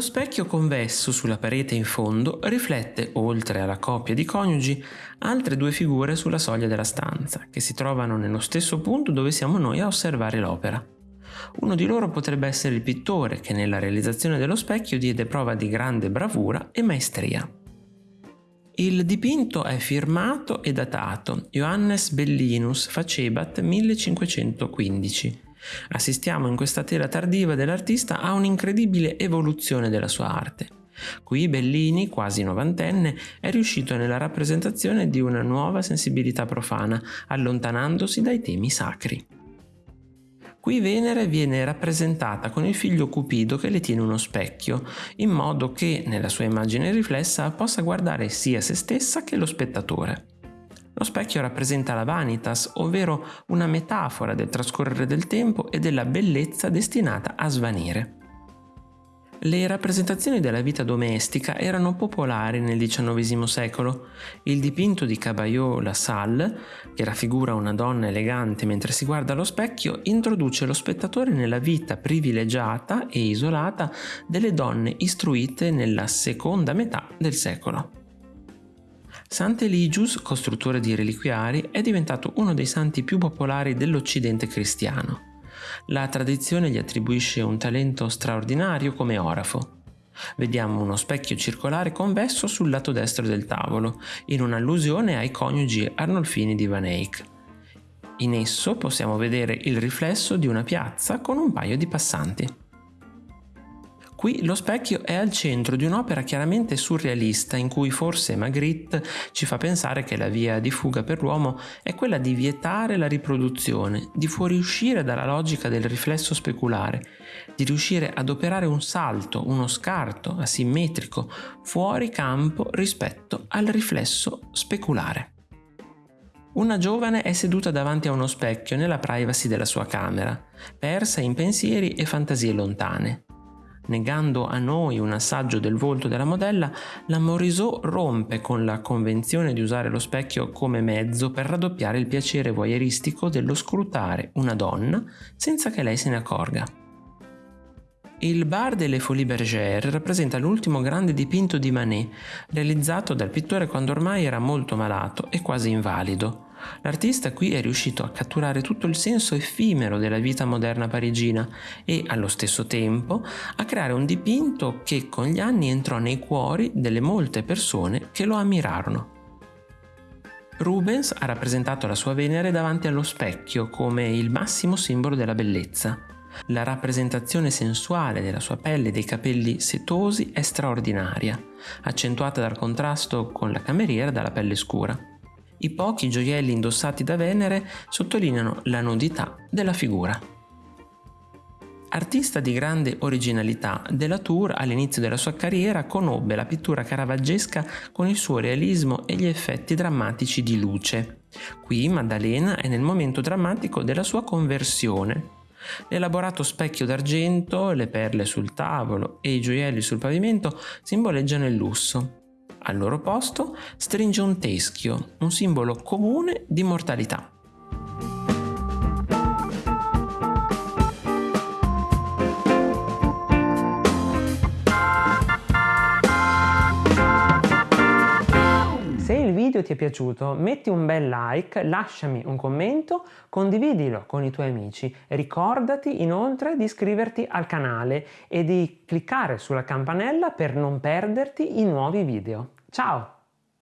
Lo specchio convesso sulla parete in fondo riflette, oltre alla coppia di coniugi, altre due figure sulla soglia della stanza, che si trovano nello stesso punto dove siamo noi a osservare l'opera. Uno di loro potrebbe essere il pittore che nella realizzazione dello specchio diede prova di grande bravura e maestria. Il dipinto è firmato e datato Johannes Bellinus Facebat 1515 Assistiamo in questa tela tardiva dell'artista a un'incredibile evoluzione della sua arte. Qui Bellini, quasi novantenne, è riuscito nella rappresentazione di una nuova sensibilità profana, allontanandosi dai temi sacri. Qui Venere viene rappresentata con il figlio Cupido che le tiene uno specchio, in modo che, nella sua immagine riflessa, possa guardare sia se stessa che lo spettatore. Lo specchio rappresenta la vanitas, ovvero una metafora del trascorrere del tempo e della bellezza destinata a svanire. Le rappresentazioni della vita domestica erano popolari nel XIX secolo. Il dipinto di Caballot La Salle, che raffigura una donna elegante mentre si guarda allo specchio, introduce lo spettatore nella vita privilegiata e isolata delle donne istruite nella seconda metà del secolo. Sant'Eligius, costruttore di reliquiari, è diventato uno dei santi più popolari dell'Occidente cristiano. La tradizione gli attribuisce un talento straordinario come orafo. Vediamo uno specchio circolare convesso sul lato destro del tavolo, in un'allusione ai coniugi Arnolfini di Van Eyck. In esso possiamo vedere il riflesso di una piazza con un paio di passanti. Qui lo specchio è al centro di un'opera chiaramente surrealista in cui forse Magritte ci fa pensare che la via di fuga per l'uomo è quella di vietare la riproduzione, di fuoriuscire dalla logica del riflesso speculare, di riuscire ad operare un salto, uno scarto asimmetrico fuori campo rispetto al riflesso speculare. Una giovane è seduta davanti a uno specchio nella privacy della sua camera, persa in pensieri e fantasie lontane negando a noi un assaggio del volto della modella, la Morisot rompe con la convenzione di usare lo specchio come mezzo per raddoppiare il piacere voyeuristico dello scrutare una donna senza che lei se ne accorga. Il Bar delle Folies Bergère rappresenta l'ultimo grande dipinto di Manet, realizzato dal pittore quando ormai era molto malato e quasi invalido. L'artista qui è riuscito a catturare tutto il senso effimero della vita moderna parigina e, allo stesso tempo, a creare un dipinto che con gli anni entrò nei cuori delle molte persone che lo ammirarono. Rubens ha rappresentato la sua Venere davanti allo specchio come il massimo simbolo della bellezza. La rappresentazione sensuale della sua pelle e dei capelli setosi è straordinaria, accentuata dal contrasto con la cameriera dalla pelle scura. I pochi gioielli indossati da Venere sottolineano la nudità della figura. Artista di grande originalità, Delatour all'inizio della sua carriera conobbe la pittura caravaggesca con il suo realismo e gli effetti drammatici di luce. Qui Maddalena è nel momento drammatico della sua conversione L'elaborato specchio d'argento, le perle sul tavolo e i gioielli sul pavimento simboleggiano il lusso. Al loro posto stringe un teschio, un simbolo comune di mortalità. Video ti è piaciuto metti un bel like, lasciami un commento, condividilo con i tuoi amici. Ricordati inoltre di iscriverti al canale e di cliccare sulla campanella per non perderti i nuovi video. Ciao!